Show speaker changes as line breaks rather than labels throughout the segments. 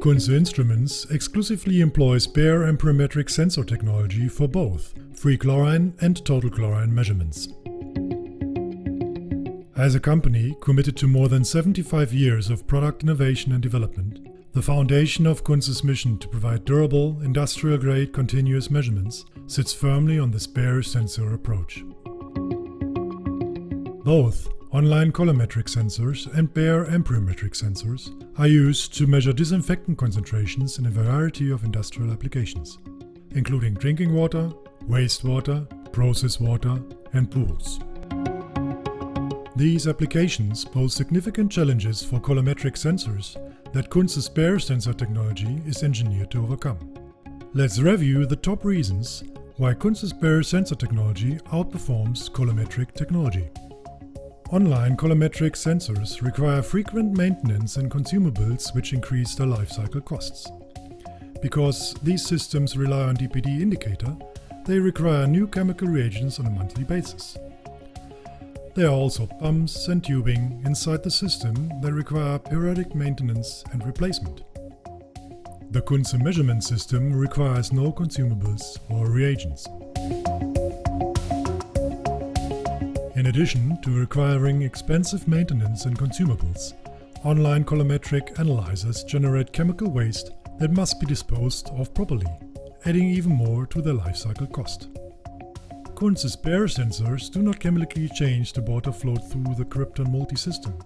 Kuntze Instruments exclusively employs bare amperometric sensor technology for both free chlorine and total chlorine measurements. As a company committed to more than 75 years of product innovation and development, the foundation of Kuntze's mission to provide durable, industrial-grade continuous measurements sits firmly on this bare sensor approach. Both online colorimetric sensors and bare amperometric sensors are used to measure disinfectant concentrations in a variety of industrial applications, including drinking water, wastewater, process water, and pools. These applications pose significant challenges for colorimetric sensors that Kuntze's bare sensor technology is engineered to overcome. Let's review the top reasons why Kuntze's bare sensor technology outperforms colorimetric technology. Online colorimetric sensors require frequent maintenance and consumables which increase their lifecycle costs. Because these systems rely on DPD indicator, they require new chemical reagents on a monthly basis. There are also pumps and tubing inside the system that require periodic maintenance and replacement. The Kuntze measurement system requires no consumables or reagents. Addition to requiring expensive maintenance and consumables, online colorimetric analyzers generate chemical waste that must be disposed of properly adding even more to their lifecycle cost. Kuntze's bare sensors do not chemically change the water flowed through the Krypton multi-system,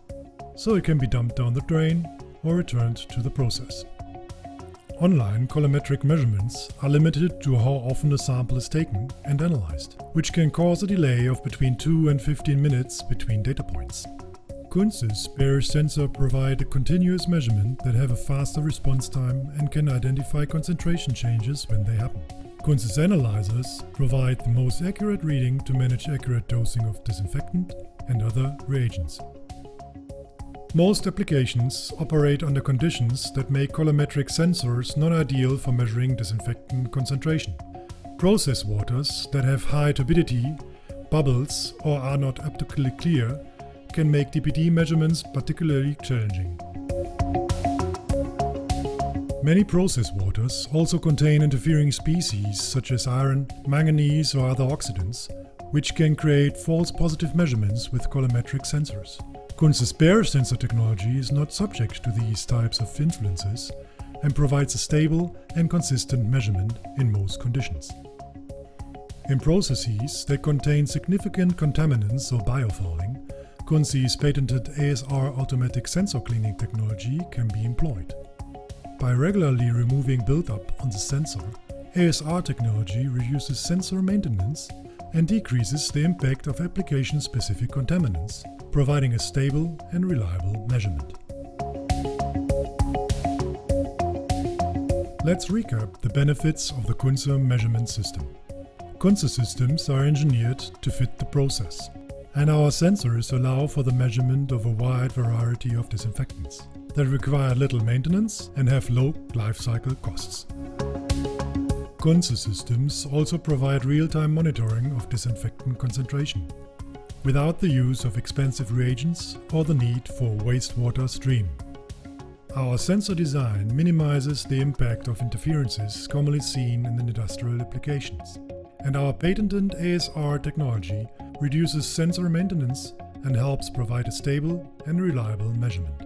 so it can be dumped down the drain or returned to the process. Online colorimetric measurements are limited to how often a sample is taken and analyzed, which can cause a delay of between 2 and 15 minutes between data points. Kuntze's bare sensor provide a continuous measurement that have a faster response time and can identify concentration changes when they happen. Kuntze's analyzers provide the most accurate reading to manage accurate dosing of disinfectant and other reagents. Most applications operate under conditions that make colorimetric sensors non-ideal for measuring disinfectant concentration. Process waters that have high turbidity, bubbles or are not optically clear can make DPD measurements particularly challenging. Many process waters also contain interfering species such as iron, manganese or other oxidants, which can create false positive measurements with colorimetric sensors. Kuntze's bare sensor technology is not subject to these types of influences and provides a stable and consistent measurement in most conditions. In processes that contain significant contaminants or biofouling, Kuntze's patented ASR automatic sensor cleaning technology can be employed. By regularly removing buildup on the sensor, ASR technology reduces sensor maintenance and decreases the impact of application-specific contaminants, providing a stable and reliable measurement. Let's recap the benefits of the Kuntze measurement system. Kuntze systems are engineered to fit the process and our sensors allow for the measurement of a wide variety of disinfectants that require little maintenance and have low lifecycle costs. Kuntze systems also provide real-time monitoring of disinfectant concentration, without the use of expensive reagents or the need for wastewater stream. Our sensor design minimizes the impact of interferences commonly seen in the industrial applications, and our patented ASR technology reduces sensor maintenance and helps provide a stable and reliable measurement.